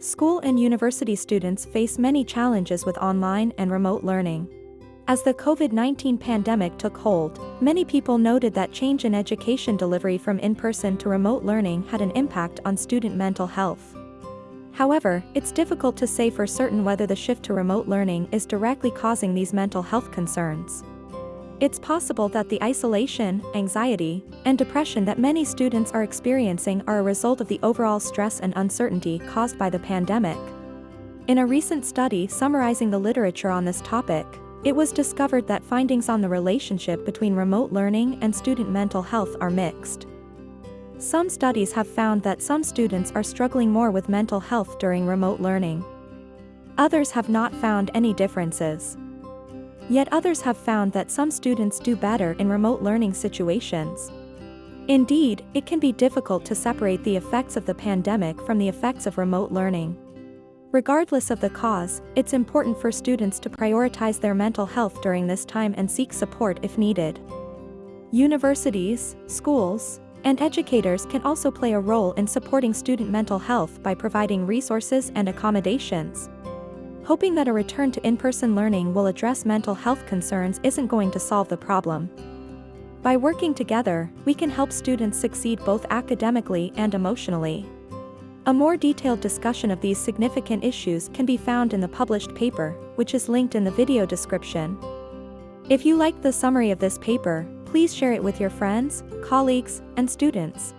School and university students face many challenges with online and remote learning. As the COVID-19 pandemic took hold, many people noted that change in education delivery from in-person to remote learning had an impact on student mental health. However, it's difficult to say for certain whether the shift to remote learning is directly causing these mental health concerns. It's possible that the isolation, anxiety, and depression that many students are experiencing are a result of the overall stress and uncertainty caused by the pandemic. In a recent study summarizing the literature on this topic, it was discovered that findings on the relationship between remote learning and student mental health are mixed. Some studies have found that some students are struggling more with mental health during remote learning. Others have not found any differences. Yet others have found that some students do better in remote learning situations. Indeed, it can be difficult to separate the effects of the pandemic from the effects of remote learning. Regardless of the cause, it's important for students to prioritize their mental health during this time and seek support if needed. Universities, schools, and educators can also play a role in supporting student mental health by providing resources and accommodations. Hoping that a return to in-person learning will address mental health concerns isn't going to solve the problem. By working together, we can help students succeed both academically and emotionally. A more detailed discussion of these significant issues can be found in the published paper, which is linked in the video description. If you liked the summary of this paper, please share it with your friends, colleagues, and students.